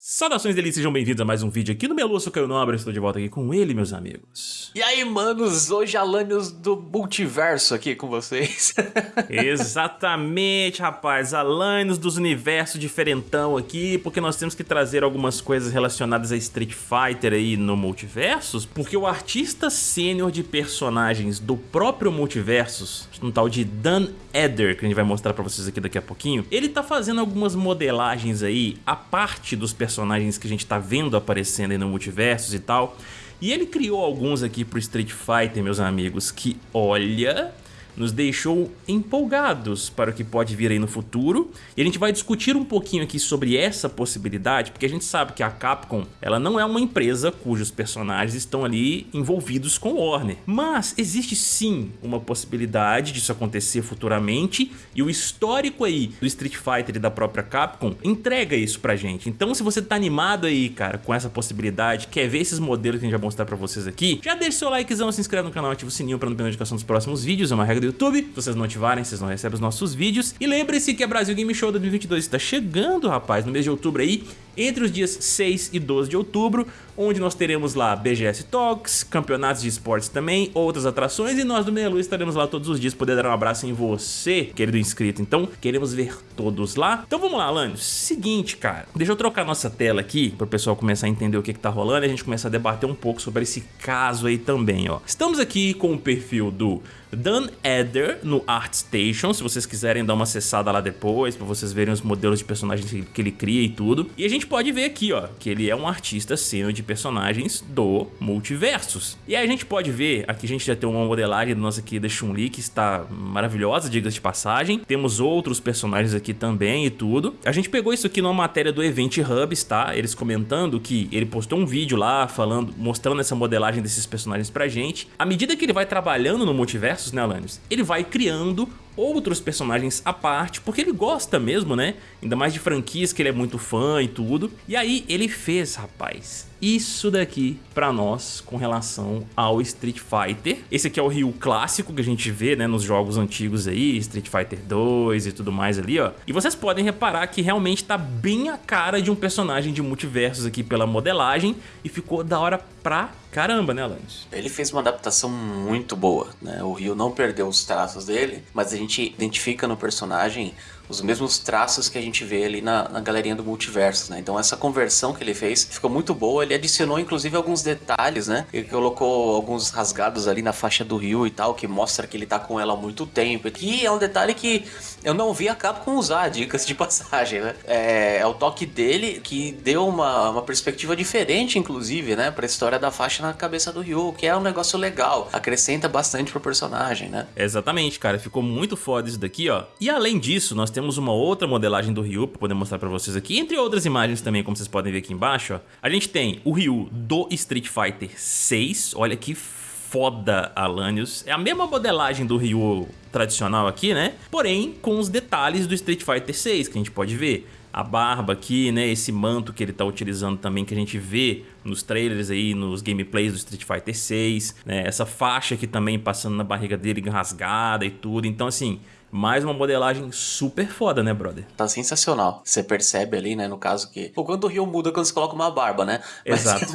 Saudações delícias, sejam bem-vindos a mais um vídeo aqui no Melu, eu sou Caio Nobre, estou de volta aqui com ele, meus amigos. E aí, manos, hoje Alanios do multiverso aqui com vocês. Exatamente, rapaz, Alanios dos universos diferentão aqui, porque nós temos que trazer algumas coisas relacionadas a Street Fighter aí no multiversos, porque o artista sênior de personagens do próprio multiversos, um tal de Dan Eder, que a gente vai mostrar pra vocês aqui daqui a pouquinho, ele tá fazendo algumas modelagens aí, a parte dos personagens personagens que a gente tá vendo aparecendo aí no multiversos e tal. E ele criou alguns aqui pro Street Fighter, meus amigos, que olha nos deixou empolgados para o que pode vir aí no futuro. E a gente vai discutir um pouquinho aqui sobre essa possibilidade, porque a gente sabe que a Capcom ela não é uma empresa cujos personagens estão ali envolvidos com Warner. Mas existe sim uma possibilidade disso acontecer futuramente e o histórico aí do Street Fighter e da própria Capcom entrega isso pra gente. Então se você tá animado aí, cara, com essa possibilidade, quer ver esses modelos que a gente vai mostrar pra vocês aqui, já deixa seu likezão, se inscreve no canal, ativa o sininho pra não perder notificação dos próximos vídeos, é uma regra do YouTube. Se vocês não ativarem, vocês não recebem os nossos vídeos. E lembre-se que a Brasil Game Show 2022 está chegando, rapaz, no mês de outubro aí, entre os dias 6 e 12 de outubro, onde nós teremos lá BGS Talks, campeonatos de esportes também, outras atrações e nós do Meia Luz estaremos lá todos os dias, poder dar um abraço em você, querido inscrito. Então, queremos ver todos lá. Então vamos lá, Alanios. Seguinte, cara, deixa eu trocar nossa tela aqui para o pessoal começar a entender o que, que tá rolando e a gente começar a debater um pouco sobre esse caso aí também, ó. Estamos aqui com o perfil do Dan Eder no ArtStation, se vocês quiserem dar uma acessada lá depois, para vocês verem os modelos de personagens que ele cria e tudo. E a gente pode ver aqui, ó, que ele é um artista sênior de personagens do Multiversos. E aí a gente pode ver, aqui a gente já tem uma modelagem nossa aqui da Chun-Li que está maravilhosa, diga de passagem. Temos outros personagens aqui também e tudo. A gente pegou isso aqui numa matéria do Event Hubs, tá? Eles comentando que ele postou um vídeo lá falando, mostrando essa modelagem desses personagens pra gente. À medida que ele vai trabalhando no Multiversos, né, Alanis? Ele vai criando outros personagens à parte, porque ele gosta mesmo, né? Ainda mais de franquias que ele é muito fã e tudo. E aí ele fez, rapaz, isso daqui pra nós com relação ao Street Fighter. Esse aqui é o Ryu clássico que a gente vê, né, nos jogos antigos aí, Street Fighter 2 e tudo mais ali, ó. E vocês podem reparar que realmente tá bem a cara de um personagem de multiversos aqui pela modelagem e ficou da hora pra caramba, né, Alanis? Ele fez uma adaptação muito boa, né? O Ryu não perdeu os traços dele, mas a gente identifica no personagem os mesmos traços que a gente vê ali na, na galerinha do multiverso, né? Então essa conversão que ele fez ficou muito boa, ele adicionou inclusive alguns detalhes, né? Ele colocou alguns rasgados ali na faixa do Ryu e tal, que mostra que ele tá com ela há muito tempo. E é um detalhe que eu não vi a Capcom usar, dicas de passagem, né? É, é o toque dele que deu uma, uma perspectiva diferente, inclusive, né? Pra história da faixa na cabeça do Ryu, que é um negócio legal, acrescenta bastante pro personagem, né? Exatamente, cara, ficou muito foda isso daqui, ó. E além disso, nós temos uma outra modelagem do Ryu para poder mostrar para vocês aqui, entre outras imagens também, como vocês podem ver aqui embaixo, ó. A gente tem o Ryu do Street Fighter 6, olha que foda, Alanios. É a mesma modelagem do Ryu tradicional aqui, né? Porém, com os detalhes do Street Fighter 6, que a gente pode ver a barba aqui, né, esse manto que ele tá utilizando também, que a gente vê nos trailers aí, nos gameplays do Street Fighter 6, né, essa faixa aqui também passando na barriga dele rasgada e tudo, então assim, mais uma modelagem super foda, né, brother? Tá sensacional. Você percebe ali, né, no caso que... Pô, quando o Rio muda quando você coloca uma barba, né? Exato.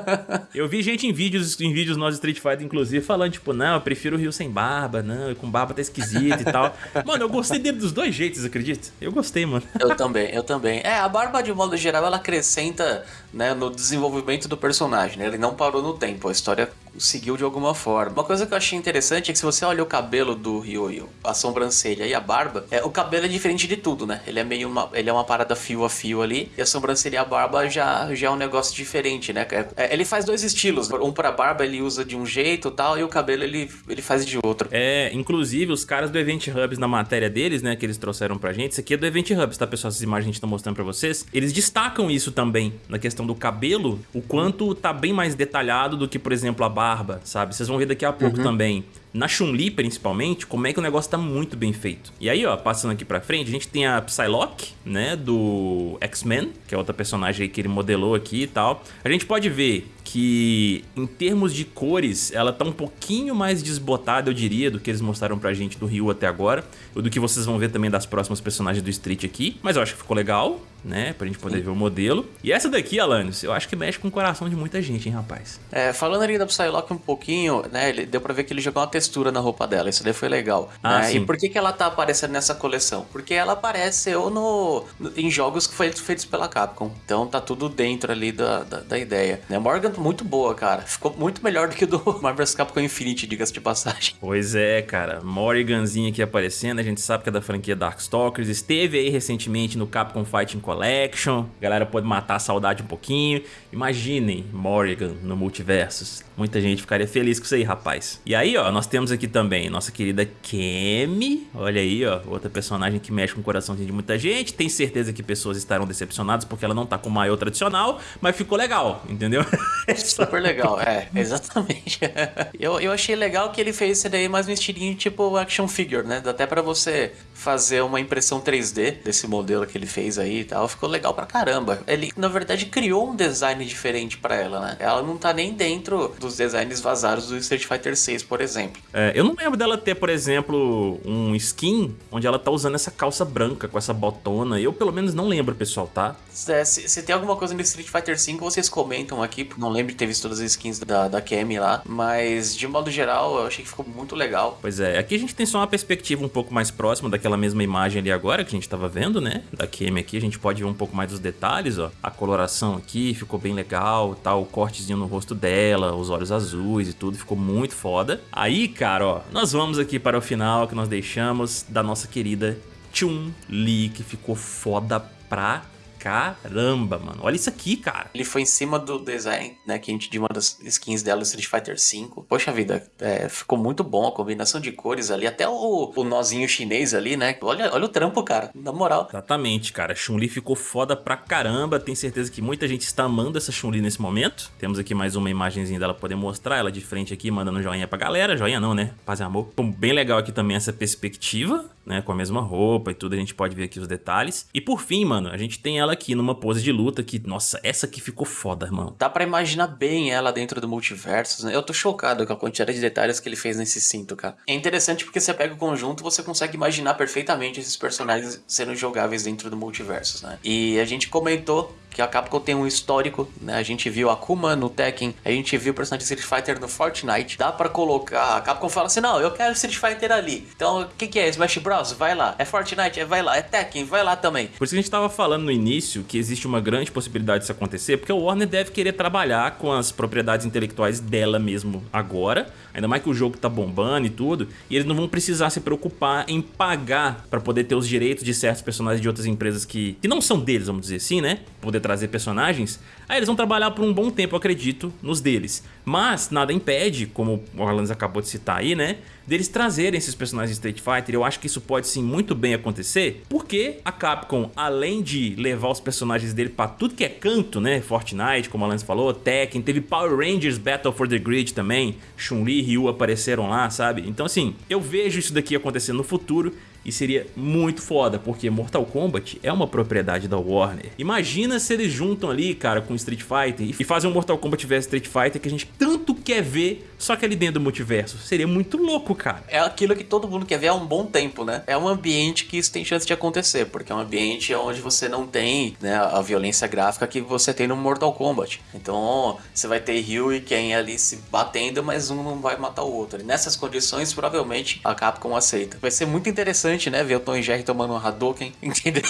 eu vi gente em vídeos, em vídeos nós Street Fighter, inclusive, falando, tipo, não, eu prefiro o Rio sem barba, não, com barba tá esquisito e tal. Mano, eu gostei dele dos dois jeitos, acredita? Eu gostei, mano. Eu também, eu também. É, a barba, de modo geral, ela acrescenta, né, no desenvolvimento do personagem, né? Ele não parou no tempo, a história seguiu de alguma forma. Uma coisa que eu achei interessante é que se você olha o cabelo do Ryoyo, a sobrancelha e a barba, é, o cabelo é diferente de tudo, né? Ele é meio uma, ele é uma parada fio a fio ali, e a sobrancelha e a barba já, já é um negócio diferente, né? É, é ele faz dois estilos, um pra barba ele usa de um jeito tal, e o cabelo ele, ele faz de outro. É, inclusive os caras do Event Hubs na matéria deles, né, que eles trouxeram pra gente, isso aqui é do Event Hubs, tá pessoal? Essas imagens a gente tá mostrando pra vocês, eles destacam isso também, na questão do cabelo, o quanto tá bem mais detalhado do que, por exemplo, a barba barba, sabe? Vocês vão ver daqui a pouco uhum. também na Chun-Li principalmente, como é que o negócio tá muito bem feito. E aí, ó, passando aqui pra frente, a gente tem a Psylocke, né, do X-Men, que é outra personagem aí que ele modelou aqui e tal. A gente pode ver que em termos de cores, ela tá um pouquinho mais desbotada, eu diria, do que eles mostraram pra gente do Ryu até agora, ou do que vocês vão ver também das próximas personagens do Street aqui, mas eu acho que ficou legal, né, pra gente poder Sim. ver o modelo. E essa daqui, Alanis, eu acho que mexe com o coração de muita gente, hein, rapaz. É, falando ali da Psylocke um pouquinho, né, ele, deu pra ver que ele jogou uma textura na roupa dela, isso daí foi legal. Ah, né? E por que que ela tá aparecendo nessa coleção? Porque ela apareceu no, no em jogos que foram feitos pela Capcom, então tá tudo dentro ali da, da, da ideia. Né, Morgan muito boa, cara. Ficou muito melhor do que o do Marvel's Capcom Infinite, diga-se de passagem. Pois é, cara. Morriganzinha aqui aparecendo, a gente sabe que é da franquia Darkstalkers. Esteve aí recentemente no Capcom Fighting Collection. A galera pode matar a saudade um pouquinho. Imaginem Morrigan no Multiversus. Muita gente ficaria feliz com isso aí, rapaz. E aí, ó, nós temos aqui também nossa querida Kemi. Olha aí, ó, outra personagem que mexe com o coraçãozinho de muita gente. Tem certeza que pessoas estarão decepcionadas porque ela não tá com o maior tradicional, mas ficou legal, entendeu? Super legal, é, exatamente. eu, eu achei legal que ele fez isso daí mais no estilinho tipo action figure, né? Dá até pra você fazer uma impressão 3D desse modelo que ele fez aí e tal. Ficou legal pra caramba. Ele, na verdade, criou um design diferente pra ela, né? Ela não tá nem dentro dos designs vazados do Street Fighter 6, por exemplo. É, eu não lembro dela ter, por exemplo, um skin onde ela tá usando essa calça branca com essa botona. Eu, pelo menos, não lembro, pessoal, tá? É, se, se, tem alguma coisa no Street Fighter 5, vocês comentam aqui, porque não lembro de ter visto todas as skins da, da Kemi lá, mas de modo geral eu achei que ficou muito legal. Pois é, aqui a gente tem só uma perspectiva um pouco mais próxima daquela mesma imagem ali agora que a gente tava vendo, né? Da Kemi aqui, a gente pode ver um pouco mais dos detalhes, ó. A coloração aqui ficou bem legal, tal, tá? o cortezinho no rosto dela, os olhos azuis e tudo, ficou muito foda. Aí, cara, ó, nós vamos aqui para o final que nós deixamos da nossa querida Chun-Li, que ficou foda pra Caramba, mano. Olha isso aqui, cara. Ele foi em cima do design, né? Que a gente de uma das skins dela, Street Fighter V. Poxa vida, é, ficou muito bom a combinação de cores ali. Até o, o nozinho chinês ali, né? Olha, olha o trampo, cara. Na moral. Exatamente, cara. Chun-Li ficou foda pra caramba. Tenho certeza que muita gente está amando essa Chun-Li nesse momento. Temos aqui mais uma imagenzinha dela poder mostrar. Ela de frente aqui, mandando joinha pra galera. Joinha não, né? Paz e amor. Bem legal aqui também essa perspectiva, né? Com a mesma roupa e tudo. A gente pode ver aqui os detalhes. E por fim, mano, a gente tem ela aqui numa pose de luta que, nossa, essa aqui ficou foda, irmão. Dá pra imaginar bem ela dentro do multiverso, né? Eu tô chocado com a quantidade de detalhes que ele fez nesse cinto, cara. É interessante porque você pega o conjunto, você consegue imaginar perfeitamente esses personagens sendo jogáveis dentro do multiverso, né? E a gente comentou que a Capcom tem um histórico, né? A gente viu Akuma no Tekken, a gente viu o personagem de Street Fighter no Fortnite. Dá para colocar, a Capcom fala assim: "Não, eu quero Street Fighter ali". Então, o que que é? Smash Bros? Vai lá. É Fortnite? É vai lá. É Tekken? Vai lá também. Por isso que a gente tava falando no início que existe uma grande possibilidade disso acontecer, porque o Warner deve querer trabalhar com as propriedades intelectuais dela mesmo agora, ainda mais que o jogo tá bombando e tudo, e eles não vão precisar se preocupar em pagar para poder ter os direitos de certos personagens de outras empresas que, que não são deles, vamos dizer assim, né? Poder trazer personagens, aí eles vão trabalhar por um bom tempo, acredito, nos deles. Mas nada impede, como o Orlando acabou de citar aí, né, deles trazerem esses personagens de Street Fighter. Eu acho que isso pode sim muito bem acontecer, porque a Capcom, além de levar os personagens dele para tudo que é canto, né, Fortnite, como o Alan falou, Tekken, teve Power Rangers Battle for the Grid também, Chun-Li e Ryu apareceram lá, sabe? Então assim, eu vejo isso daqui acontecendo no futuro e seria muito foda, porque Mortal Kombat é uma propriedade da Warner. Imagina se eles juntam ali, cara, com Street Fighter e fazem um Mortal Kombat vs Street Fighter que a gente tanto quer ver, só que ali dentro do multiverso. Seria muito louco, cara. É aquilo que todo mundo quer ver há um bom tempo, né? É um ambiente que isso tem chance de acontecer, porque é um ambiente onde você não tem né, a violência gráfica que você tem no Mortal Kombat. Então, você vai ter Ryu e Ken ali se batendo, mas um não vai matar o outro. E nessas condições, provavelmente, a Capcom aceita. Vai ser muito interessante né? Ver o Tom e Jerry tomando um Hadouken, entendeu?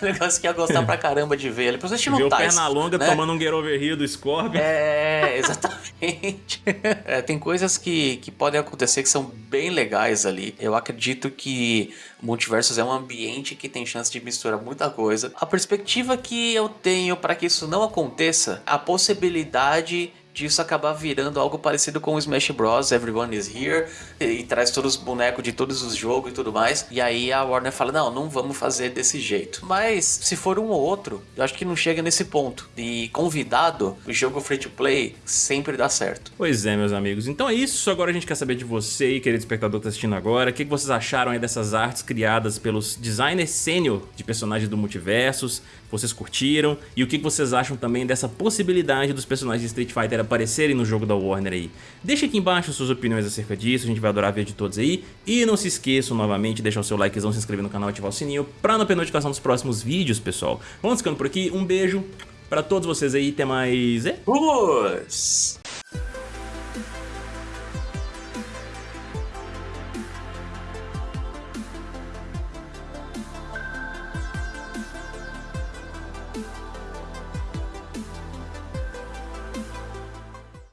negócio que ia gostar pra caramba de ver. Ele precisa assistir Ver o Pernalonga né? tomando um Get Over Here do Scorpion. É, exatamente. é, tem coisas que, que podem acontecer que são bem legais ali. Eu acredito que Multiversos é um ambiente que tem chance de misturar muita coisa. A perspectiva que eu tenho para que isso não aconteça, a possibilidade disso acabar virando algo parecido com o Smash Bros. Everyone is Here e, e traz todos os bonecos de todos os jogos e tudo mais. E aí a Warner fala: não, não vamos fazer desse jeito. Mas se for um ou outro, eu acho que não chega nesse ponto. E convidado, o jogo free to play sempre dá certo. Pois é, meus amigos. Então é isso. Agora a gente quer saber de você querido espectador que tá assistindo agora. O que vocês acharam aí dessas artes criadas pelos designers sênior de personagens do Multiversos? Vocês curtiram? E o que vocês acham também dessa possibilidade dos personagens de Street Fighter aparecerem no jogo da Warner aí? Deixa aqui embaixo suas opiniões acerca disso, a gente vai adorar ver de todos aí. E não se esqueçam novamente de deixar o seu likezão, se inscrever no canal e ativar o sininho pra não perder notificação dos próximos vídeos, pessoal. Vamos ficando por aqui, um beijo pra todos vocês aí, até mais... Vamos!